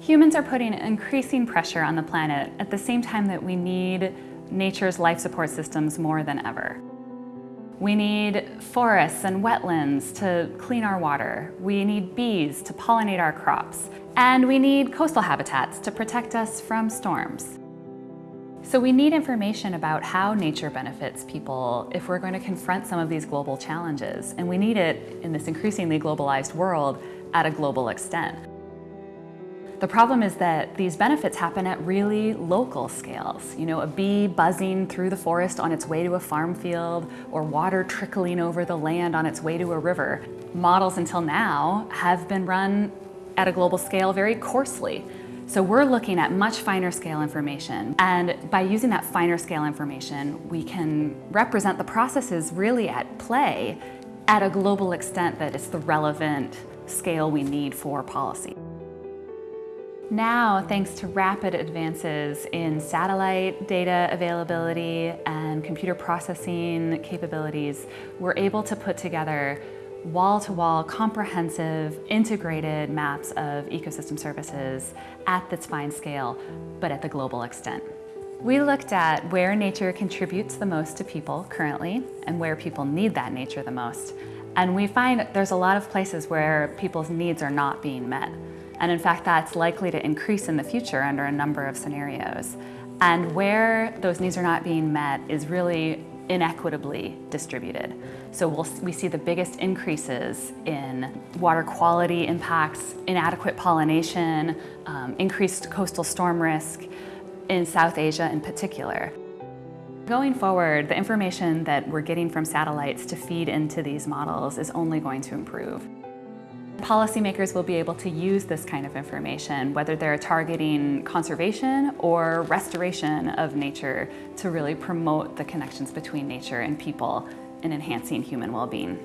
Humans are putting increasing pressure on the planet at the same time that we need nature's life support systems more than ever. We need forests and wetlands to clean our water. We need bees to pollinate our crops. And we need coastal habitats to protect us from storms. So we need information about how nature benefits people if we're going to confront some of these global challenges. And we need it in this increasingly globalized world at a global extent. The problem is that these benefits happen at really local scales. You know, a bee buzzing through the forest on its way to a farm field or water trickling over the land on its way to a river. Models until now have been run at a global scale very coarsely. So we're looking at much finer scale information. And by using that finer scale information, we can represent the processes really at play at a global extent that it's the relevant scale we need for policy. Now, thanks to rapid advances in satellite data availability and computer processing capabilities, we're able to put together wall-to-wall, -wall, comprehensive, integrated maps of ecosystem services at this fine scale, but at the global extent. We looked at where nature contributes the most to people currently and where people need that nature the most. And we find there's a lot of places where people's needs are not being met. And in fact, that's likely to increase in the future under a number of scenarios. And where those needs are not being met is really inequitably distributed. So we'll, we see the biggest increases in water quality impacts, inadequate pollination, um, increased coastal storm risk in South Asia in particular. Going forward, the information that we're getting from satellites to feed into these models is only going to improve. Policymakers will be able to use this kind of information, whether they're targeting conservation or restoration of nature to really promote the connections between nature and people and enhancing human well-being.